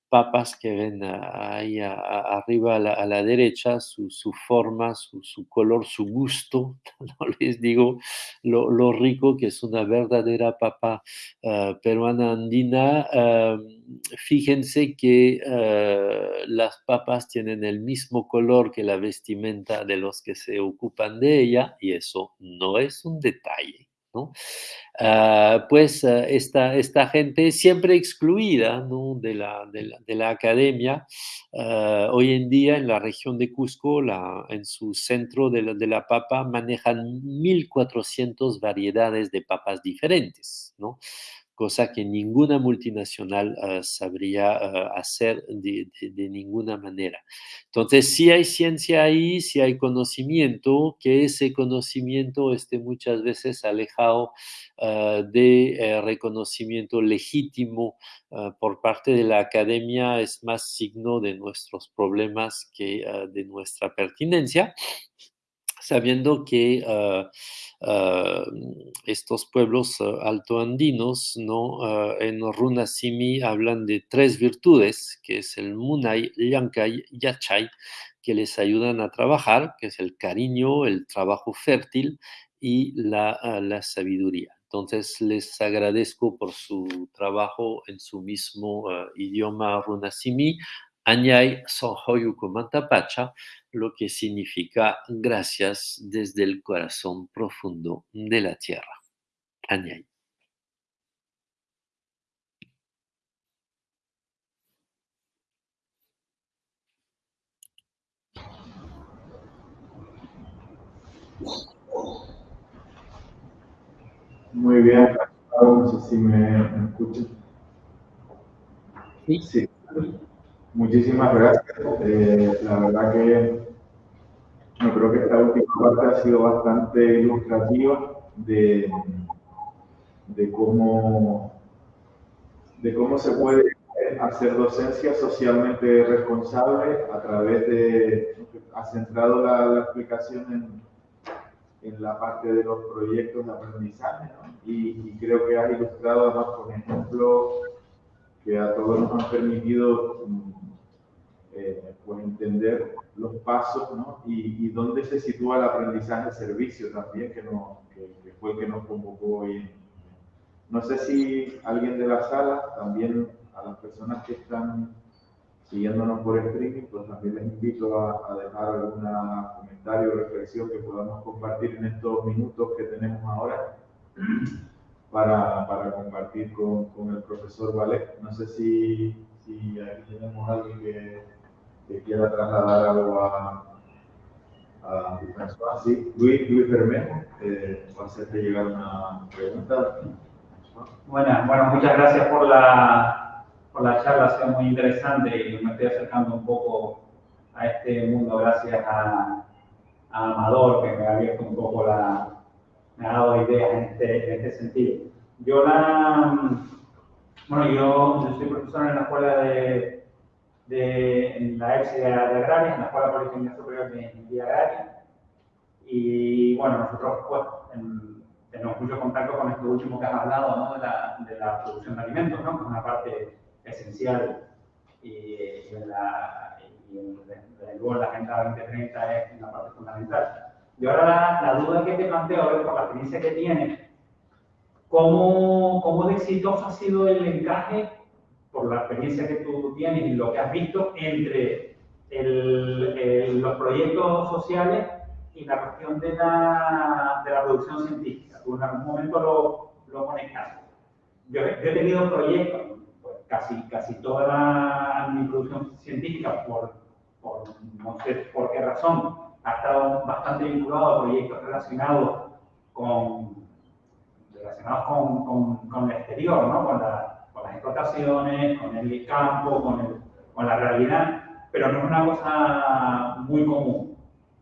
papas que ven ahí arriba a la, derecha, su, forma, su, color, su gusto. No les digo lo, rico que es una verdadera papa ah, peruana andina. fíjense que ah, las papas tienen el mismo color que la vestimenta de los que se ocupan de ella y eso no es un detalle. Ah, pues ah, esta, esta, gente siempre excluida de, la, de, la, academia, ah, hoy en día en la región de Cusco, en su centro de la, de la papa, manejan 1.400 variedades de papas diferentes. ¿no? Cosa que ninguna multinacional ah, sabría ah, hacer de, ninguna manera. Entonces, si hay ciencia ahí, si hay conocimiento, que ese conocimiento esté muchas veces alejado ah, de eh, reconocimiento legítimo por parte de la academia, es más signo de nuestros problemas que de nuestra pertinencia sabiendo que ah, ah, estos pueblos ah, altoandinos ¿no? en Runasimi hablan de tres virtudes, que es el Munay, Yankay, Yachay, que les ayudan a trabajar, que es el cariño, el trabajo fértil y la, la sabiduría. Entonces les agradezco por su trabajo en su mismo idioma Runasimi. Sonhoyuko Mantapacha, lo que significa gracias desde el corazón profundo de la tierra. Anyay. Muy bien, no sé si me, escuchan. sí. Muchísimas gracias. Eh, la verdad que yo creo que esta última parte ha sido bastante ilustrativa de, de, cómo, de cómo se puede hacer docencia socialmente responsable a través de, ha centrado la, explicación en, en, la parte de los proyectos de aprendizaje y, y, creo que ha ilustrado además con ejemplos que a todos nos han permitido eh, pues entender los pasos ¿no? y, y, dónde se sitúa el aprendizaje servicio también, que, no, que, fue el que nos convocó hoy. No sé si alguien de la sala, también a las personas que están siguiéndonos por streaming, pues también les invito a, dejar algún comentario o reflexión que podamos compartir en estos minutos que tenemos ahora para, para compartir con, con, el profesor Valet. No sé si, si aquí tenemos alguien que que quiera trasladar algo a, a Sí, Luis, Luis Bermejo, eh, va a hacerte llegar una pregunta. Bueno, bueno, muchas gracias por la, por la charla, ha sido muy interesante y me estoy acercando un poco a este mundo gracias a, a Amador, que me ha abierto un poco la, me ha dado ideas en este, en este sentido. Yo la, bueno, yo, yo soy profesor en la escuela de de, en la EPSI de, Agraria, en la Escuela Politécnica Superior de Ingeniería Agraria. Y bueno, nosotros pues, tenemos mucho contacto con esto último que has hablado, ¿no? de, la, de la producción de alimentos, ¿no? que es una parte esencial y, y, en la, y luego la Agenda 2030 es una parte fundamental. Y ahora la, duda que te planteo, ver, por la experiencia que tienes, ¿cómo, ¿cómo de exitoso ha sido el encaje por la experiencia que tú tienes y lo que has visto entre el, los proyectos sociales y la cuestión de la, de la producción científica. Tú en algún momento lo, lo conectas. Yo, yo, he tenido proyectos, pues, casi, casi toda mi producción científica, por, por, no sé por qué razón, ha estado bastante vinculado a proyectos relacionados con, relacionados con, con, con el exterior, ¿no? con la explotaciones, con el campo, con, con la realidad, pero no es una cosa muy común.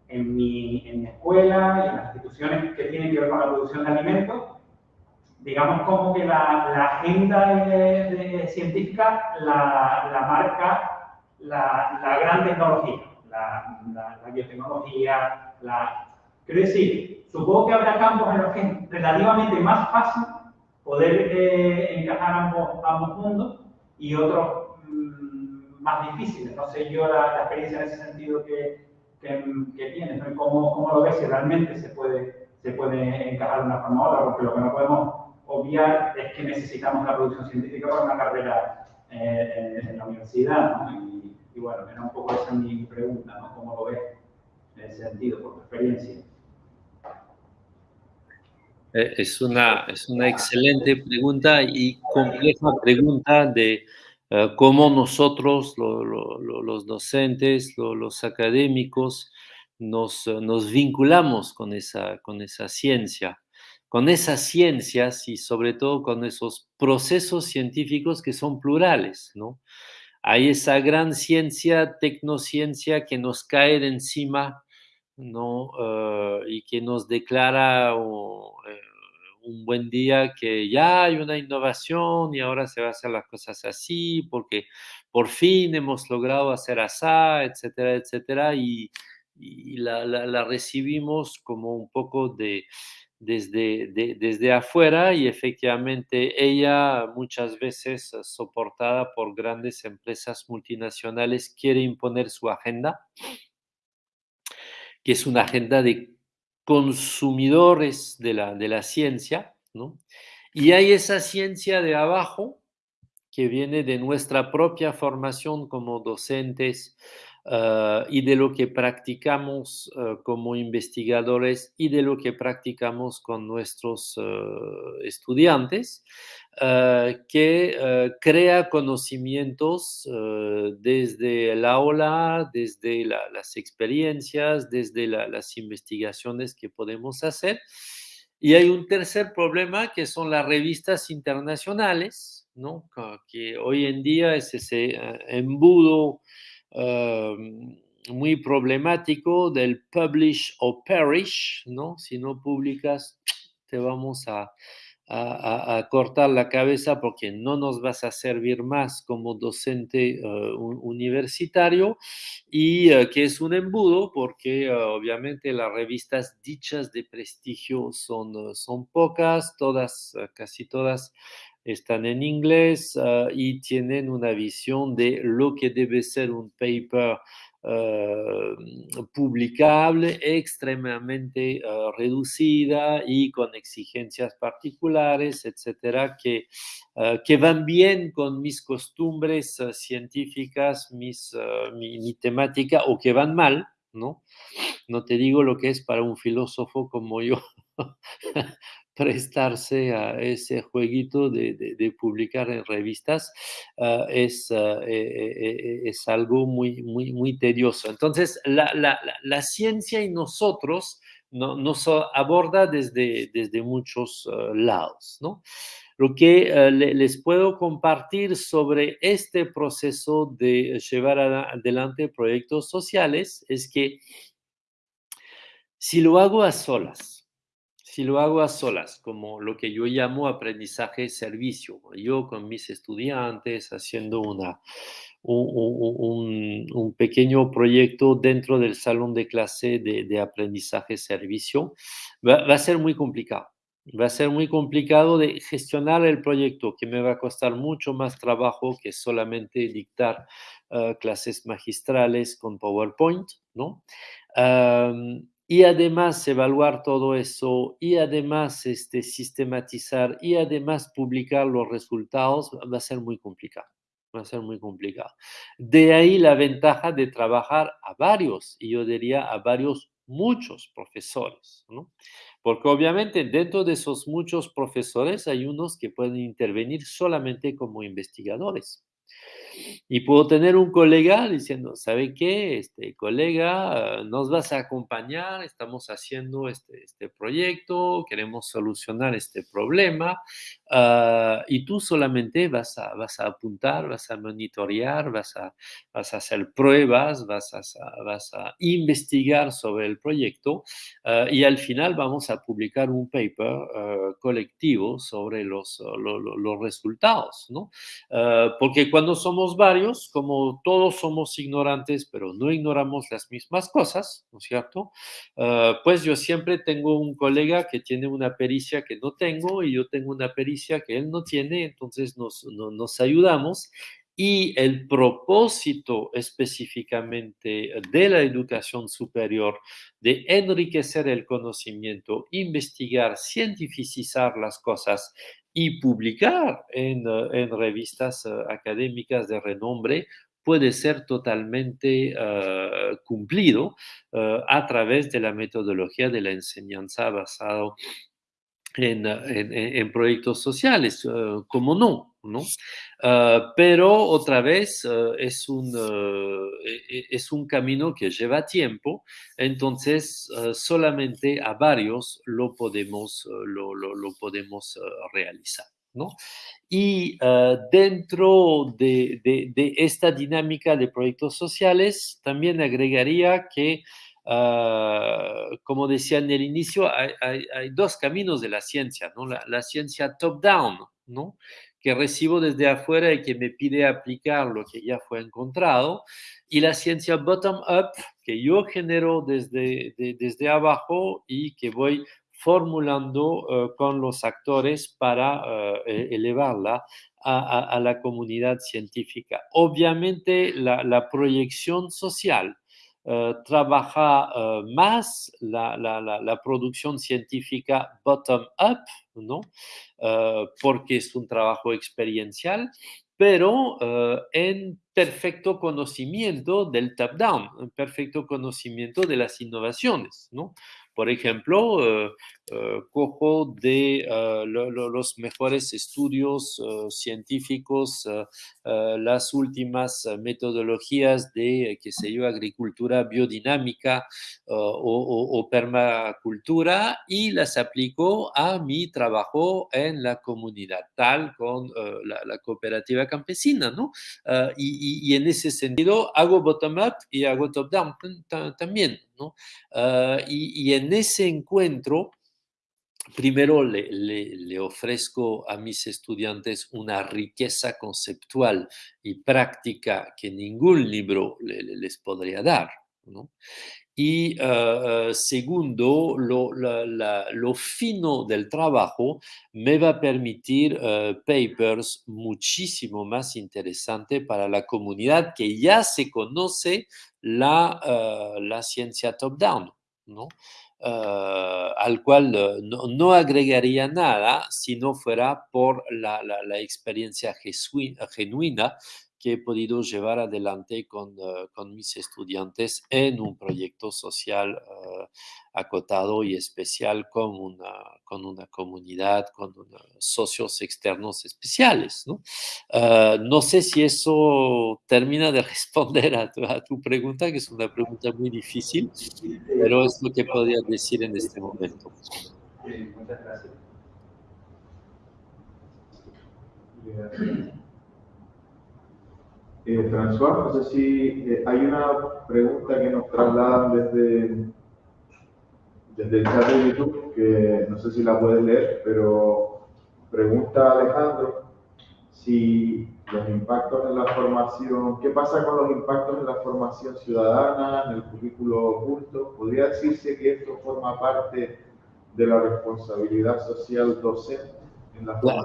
En mi, en mi escuela y en las instituciones que tienen que ver con la producción de alimentos, digamos como que la, la agenda de, científica la, la marca la, la, gran tecnología, la, biotecnología, la... Quiero decir, supongo que habrá campos en los que es relativamente más fácil poder eh, encajar ambos, ambos mundos y otros mm, más difíciles. No sé yo la, experiencia en ese sentido que, que, que tienes, ¿no? ¿Cómo, ¿Cómo, lo ves si realmente se puede, se puede encajar de una forma u otra? Porque lo que no podemos obviar es que necesitamos la producción científica para una carrera eh, en, la universidad. Y, y, bueno, era un poco esa mi pregunta, ¿no? ¿Cómo lo ves en ese sentido, por tu experiencia? Eh, es una, es una excelente pregunta y compleja pregunta de eh, cómo nosotros, los docentes, los académicos, nos, nos, vinculamos con esa, con esa ciencia, con esas ciencias y sobre todo con esos procesos científicos que son plurales, ¿no? Hay esa gran ciencia, tecnociencia que nos cae de encima, ¿no? Eh, y que nos declara eh, un buen día que ya hay una innovación y ahora se va a hacer las cosas así porque por fin hemos logrado hacer así, etcétera, etcétera, y, la, recibimos como un poco de, desde, desde afuera y efectivamente ella muchas veces soportada por grandes empresas multinacionales quiere imponer su agenda, que es una agenda de consumidores de la, de la ciencia, ¿no? Y hay esa ciencia de abajo que viene de nuestra propia formación como docentes ah, y de lo que practicamos ah, como investigadores y de lo que practicamos con nuestros ah, estudiantes, que crea conocimientos desde el aula, desde las experiencias, desde las investigaciones que podemos hacer. Y hay un tercer problema que son las revistas internacionales, que hoy en día es ese eh, embudo muy problemático del publish o perish, ¿no? Si no publicas, te vamos a, cortar la cabeza porque no nos vas a servir más como docente eh, universitario y eh, que es un embudo porque obviamente las revistas dichas de prestigio son, son pocas, todas, casi todas están en inglés y tienen una visión de lo que debe ser un paper publicable extremadamente ah, reducida y con exigencias particulares, etcétera, que, que van bien con mis costumbres científicas, mis, mi, mi, temática, o que van mal, ¿no? No te digo lo que es para un filósofo como yo prestarse a ese jueguito de, publicar en revistas ah, es, ah, eh, eh, eh, es, algo muy, muy, muy tedioso. Entonces, la, ciencia y nosotros no, nos aborda desde, desde muchos ah, lados. ¿no? Lo que les puedo compartir sobre este proceso de llevar adelante proyectos sociales es que si lo hago a solas, si lo hago a solas, como lo que yo llamo aprendizaje-servicio, yo con mis estudiantes haciendo una, un, pequeño proyecto dentro del salón de clase de, aprendizaje-servicio, va, a ser muy complicado. Va a ser muy complicado de gestionar el proyecto, que me va a costar mucho más trabajo que solamente dictar ah, clases magistrales con PowerPoint, ¿no? Y además evaluar todo eso y además este, sistematizar y además publicar los resultados va a ser muy complicado. Va a ser muy complicado. De ahí la ventaja de trabajar a varios, y yo diría a varios, muchos profesores, ¿no? Porque obviamente dentro de esos muchos profesores hay unos que pueden intervenir solamente como investigadores. Y puedo tener un colega diciendo, ¿sabe qué? Este colega, nos vas a acompañar, estamos haciendo este, este proyecto, queremos solucionar este problema, ah, y tú solamente vas a, vas a apuntar, vas a monitorear, vas a, vas a hacer pruebas, vas a, vas a investigar sobre el proyecto, ah, y al final vamos a publicar un paper ah, colectivo sobre los, los, los resultados, ¿no? porque cuando somos varios, como todos somos ignorantes, pero no ignoramos las mismas cosas, ¿no es cierto? Ah, pues yo siempre tengo un colega que tiene una pericia que no tengo y yo tengo una pericia que él no tiene, entonces nos, nos ayudamos y el propósito específicamente de la educación superior, de enriquecer el conocimiento, investigar, cientificizar las cosas y publicar en, eh, en revistas eh, académicas de renombre puede ser totalmente eh, cumplido a través de la metodología de la enseñanza basado en, en, en proyectos sociales, como no, ¿no? Ah, pero otra vez ah, es, un, e, e, es un camino que lleva tiempo, entonces solamente a varios lo podemos, lo, lo, lo podemos realizar. ¿no? Y dentro de, de, de, esta dinámica de proyectos sociales, también agregaría que Ah, como decía en el inicio, hay, dos caminos de la ciencia, ¿no? La, ciencia top-down, ¿no? que recibo desde afuera y que me pide aplicar lo que ya fue encontrado, y la ciencia bottom-up, que yo genero desde, desde abajo y que voy formulando eh, con los actores para e, elevarla a, la comunidad científica. Obviamente, la, la proyección social trabaja eh, más la, la, la, producción científica bottom-up, ¿no? Eh, porque es un trabajo experiencial, pero en perfecto conocimiento del top-down, en perfecto conocimiento de las innovaciones, ¿no? Por ejemplo, eh, eh, cojo de eh, los mejores estudios científicos, las últimas metodologías de, qué sé yo, agricultura biodinámica o, permacultura y las aplico a mi trabajo en la comunidad, tal con la, cooperativa campesina, ¿no? y, en ese sentido hago bottom-up y hago top-down también, ¿no? y, en ese encuentro, primero le, ofrezco a mis estudiantes una riqueza conceptual y práctica que ningún libro les podría dar. Y ah, ah, segundo, lo, fino del trabajo me va a permitir ah, papers muchísimo más interesantes para la comunidad que ya se conoce la, la ciencia top-down. ¿no? Eh, al cual eh, no, agregaría nada si no fuera por la, la experiencia genuina que he podido llevar adelante con, eh, con mis estudiantes en un proyecto social uh, acotado y especial con una, con una comunidad, con socios externos especiales. ¿no? Uh, no sé si eso termina de responder a tu, a tu, pregunta, que es una pregunta muy difícil, pero es lo que podría decir en este momento. Muchas gracias. Eh, François, no sé si hay una pregunta que nos trasladan desde, desde el chat de YouTube, que no sé si la puedes leer, pero pregunta Alejandro si los impactos en la formación, ¿qué pasa con los impactos en la formación ciudadana, en el currículo oculto? ¿Podría decirse que esto forma parte de la responsabilidad social docente?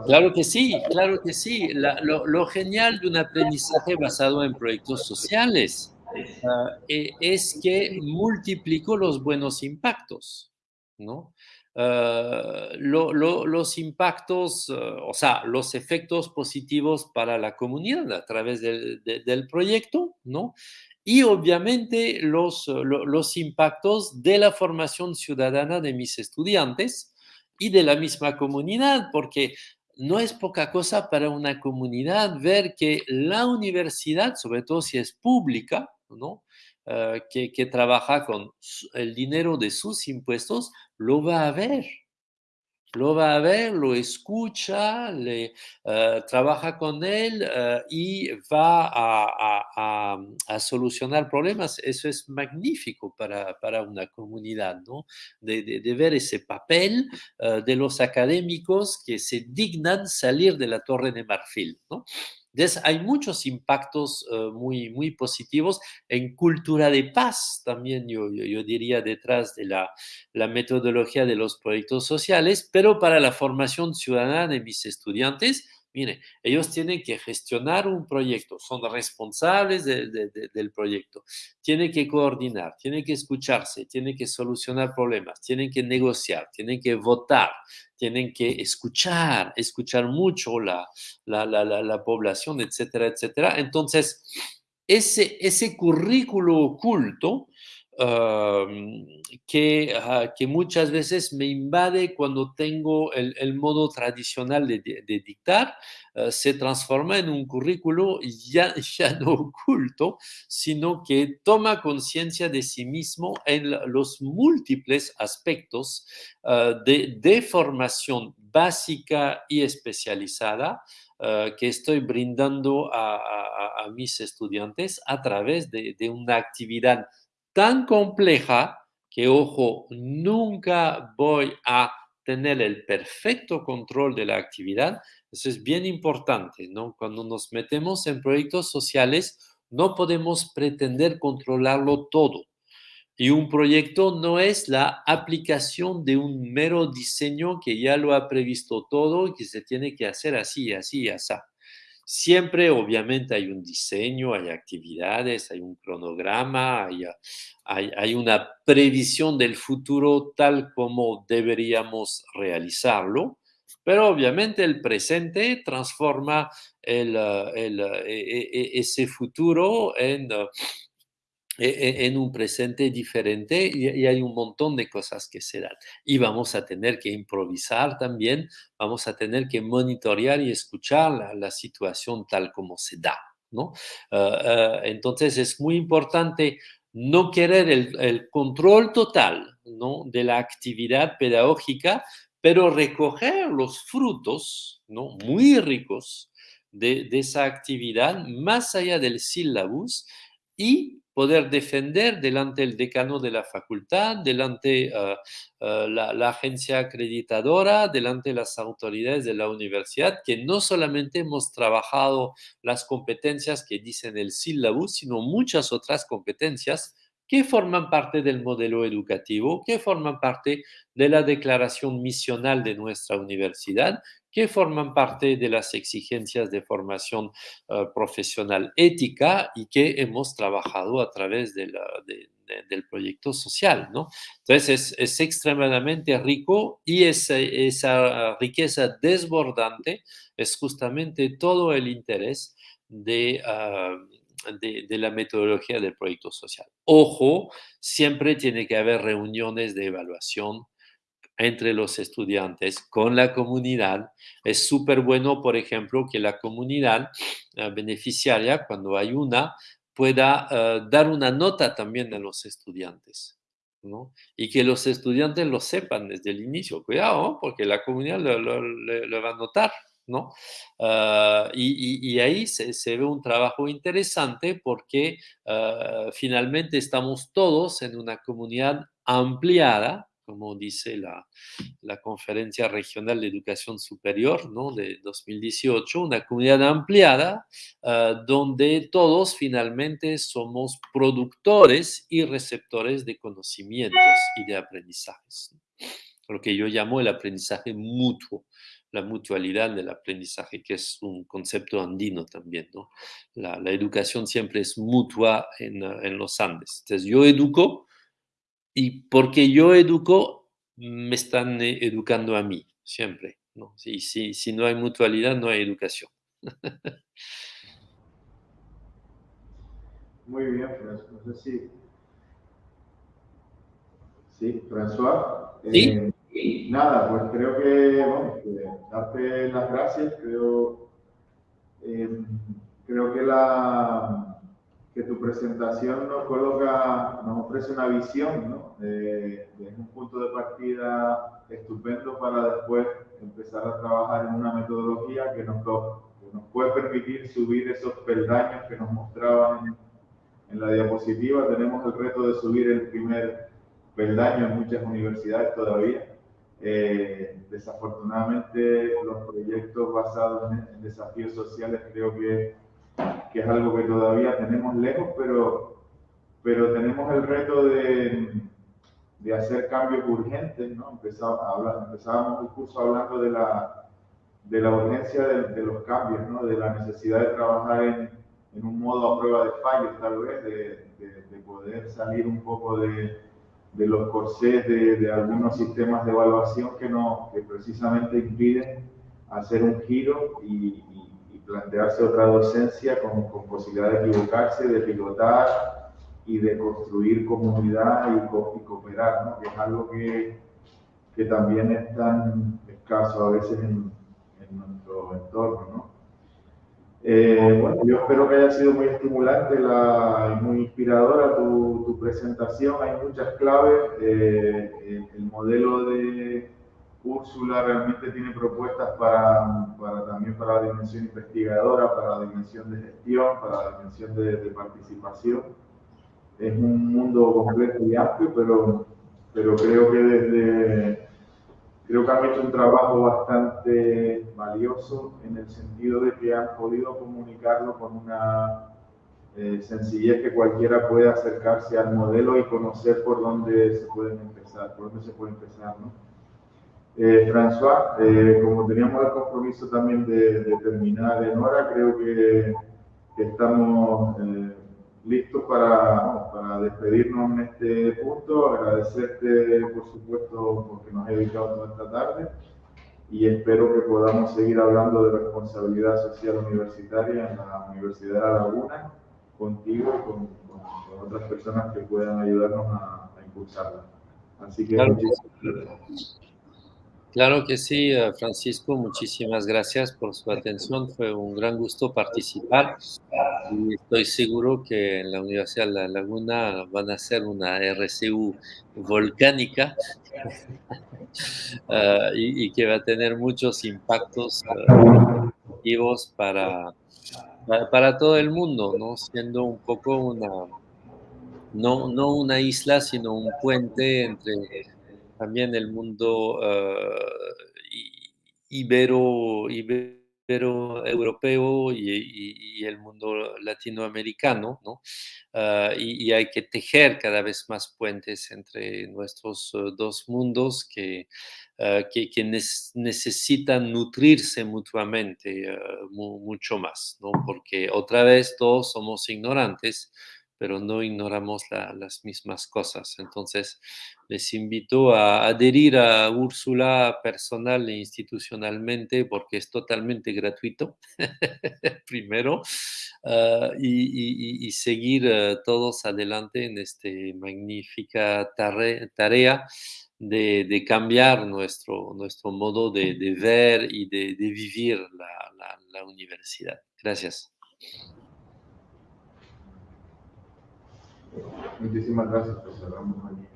Claro, que sí, claro que sí. lo, genial de un aprendizaje basado en proyectos sociales ah, e, es que multiplicó los buenos impactos, ¿no? Ah, los impactos, ah, o sea, los efectos positivos para la comunidad a través del, del proyecto, ¿no? Y obviamente los, los impactos de la formación ciudadana de mis estudiantes, y de la misma comunidad, porque no es poca cosa para una comunidad ver que la universidad, sobre todo si es pública, ¿no? Eh, que, que, trabaja con el dinero de sus impuestos, lo va a ver lo va a ver, lo escucha, le, eh, trabaja con él eh, y va a, solucionar problemas. Eso es magnífico para, una comunidad, ¿no? De, ver ese papel eh, de los académicos que se dignan salir de la torre de marfil, ¿no? Hay muchos impactos uh, muy, muy positivos en cultura de paz también, yo, yo, yo diría, detrás de la, la, metodología de los proyectos sociales, pero para la formación ciudadana de mis estudiantes, Mire, ellos tienen que gestionar un proyecto, son responsables del proyecto, tienen que coordinar, tienen que escucharse, tienen que solucionar problemas, tienen que negociar, tienen que votar, tienen que escuchar, escuchar mucho la, la, la, la población, etcétera, etcétera. Entonces, ese, ese currículo oculto que, que, muchas veces me invade cuando tengo el, modo tradicional de, dictar, eh, se transforma en un currículo ya, ya no oculto, sino que toma conciencia de sí mismo en los múltiples aspectos eh, de, formación básica y especializada eh, que estoy brindando a, mis estudiantes a través de una actividad tan compleja que, ojo, nunca voy a tener el perfecto control de la actividad. Eso es bien importante, ¿no? Cuando nos metemos en proyectos sociales, no podemos pretender controlarlo todo. Y un proyecto no es la aplicación de un mero diseño que ya lo ha previsto todo y que se tiene que hacer así, así, así. Siempre, obviamente, hay un diseño, hay actividades, hay un cronograma, hay, una previsión del futuro tal como deberíamos realizarlo, pero obviamente el presente transforma el, e, e, ese futuro en e, e, en un presente diferente y, hay un montón de cosas que se dan. Y vamos a tener que improvisar también, vamos a tener que monitorear y escuchar la, situación tal como se da. ¿no? Ah, ah, entonces es muy importante no querer el, control total ¿no? de la actividad pedagógica, pero recoger los frutos ¿no? muy ricos de, de esa actividad más allá del sílabus y poder defender delante del decano de la facultad, delante uh, la, la, agencia acreditadora, delante de las autoridades de la universidad, que no solamente hemos trabajado las competencias que dicen el sílabus, sino muchas otras competencias que forman parte del modelo educativo, que forman parte de la declaración misional de nuestra universidad que forman parte de las exigencias de formación eh, profesional ética y que hemos trabajado a través del proyecto social, ¿no? Entonces es, extremadamente rico y esa, riqueza desbordante es justamente todo el interés de, ah, de, la metodología del proyecto social. Ojo, siempre tiene que haber reuniones de evaluación entre los estudiantes con la comunidad. Es súper bueno, por ejemplo, que la comunidad beneficiaria, cuando hay una, pueda eh, dar una nota también a los estudiantes. ¿no? Y que los estudiantes lo sepan desde el inicio. Cuidado, porque la comunidad lo, va a notar. Ah, y, ahí se, ve un trabajo interesante porque ah, finalmente estamos todos en una comunidad ampliada como dice la, Conferencia Regional de Educación Superior ¿no? de 2018, una comunidad ampliada ah, donde todos finalmente somos productores y receptores de conocimientos y de aprendizajes. Lo que yo llamo el aprendizaje mutuo la mutualidad del aprendizaje, que es un concepto andino también, ¿no? La, educación siempre es mutua en, en, los Andes. Entonces, yo educo y porque yo educo, me están eh, educando a mí, siempre. ¿no? Si, si, si no hay mutualidad, no hay educación. Muy bien, François. No sé si... Sí, François. ¿Sí? Eh, nada, pues creo que, bueno, darte las gracias. Creo, eh, creo que la que tu presentación nos coloca, nos ofrece una visión, ¿no? De, un punto de partida estupendo para después empezar a trabajar en una metodología que nos, nos puede permitir subir esos peldaños que nos mostraban en, la diapositiva. Tenemos el reto de subir el primer peldaño en muchas universidades todavía. Eh, desafortunadamente los proyectos basados en desafíos sociales creo que que es algo que todavía tenemos lejos, pero, pero tenemos el reto de, de hacer cambios urgentes. ¿no? empezábamos el curso hablando de la, de la urgencia de, los cambios, ¿no? de la necesidad de trabajar en, en, un modo a prueba de fallos, tal vez, de, de poder salir un poco de, los corsés de, algunos sistemas de evaluación que, no, que precisamente impiden hacer un giro y, plantearse otra docencia con, con, posibilidad de equivocarse, de pilotar y de construir comunidad y, cooperar, ¿no? que es algo que, que, también es tan escaso a veces en, en nuestro entorno. ¿no? Eh, bueno, yo espero que haya sido muy estimulante la, y muy inspiradora tu, tu presentación. Hay muchas claves. Eh, el, modelo de Úrsula realmente tiene propuestas para, para, también para la dimensión investigadora, para la dimensión de gestión, para la dimensión de, de participación. Es un mundo complejo y amplio, pero, pero creo que desde Creo que han hecho un trabajo bastante valioso en el sentido de que han podido comunicarlo con una eh, sencillez que cualquiera puede acercarse al modelo y conocer por dónde se pueden empezar, por dónde se puede empezar, ¿no? Eh, François, eh, como teníamos el compromiso también de, terminar en hora, creo que, que estamos listos para, para, despedirnos en este punto, agradecerte por supuesto porque nos has dedicado toda esta tarde. Y espero que podamos seguir hablando de responsabilidad social universitaria en la Universidad de La Laguna contigo y con, con, otras personas que puedan ayudarnos a, impulsarla. Así que Claro que sí, eh, Francisco, muchísimas gracias por su atención. Fue un gran gusto participar y estoy seguro que en la Universidad de La Laguna van a hacer una RCU volcánica uh, y, que va a tener muchos impactos uh, para, para todo el mundo, ¿no? siendo un poco una, no, no una isla, sino un puente entre también el mundo uh, ibero, ibero europeo y, el mundo latinoamericano, ¿no? Uh, y, hay que tejer cada vez más puentes entre nuestros uh, dos mundos que, que, necesitan nutrirse mutuamente mu mucho más, ¿no? Porque otra vez todos somos ignorantes pero no ignoramos la, las mismas cosas. Entonces, les invito a adherir a Úrsula personal e institucionalmente porque es totalmente gratuito, primero, uh, y, seguir uh, todos adelante en esta magnífica tarea, de, cambiar nuestro, nuestro modo de, ver y de, vivir la universidad. Gracias. Muchísimas gracias, pues cerramos aquí